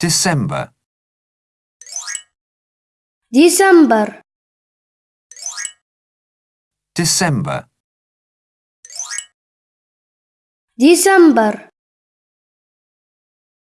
December. December. December. December.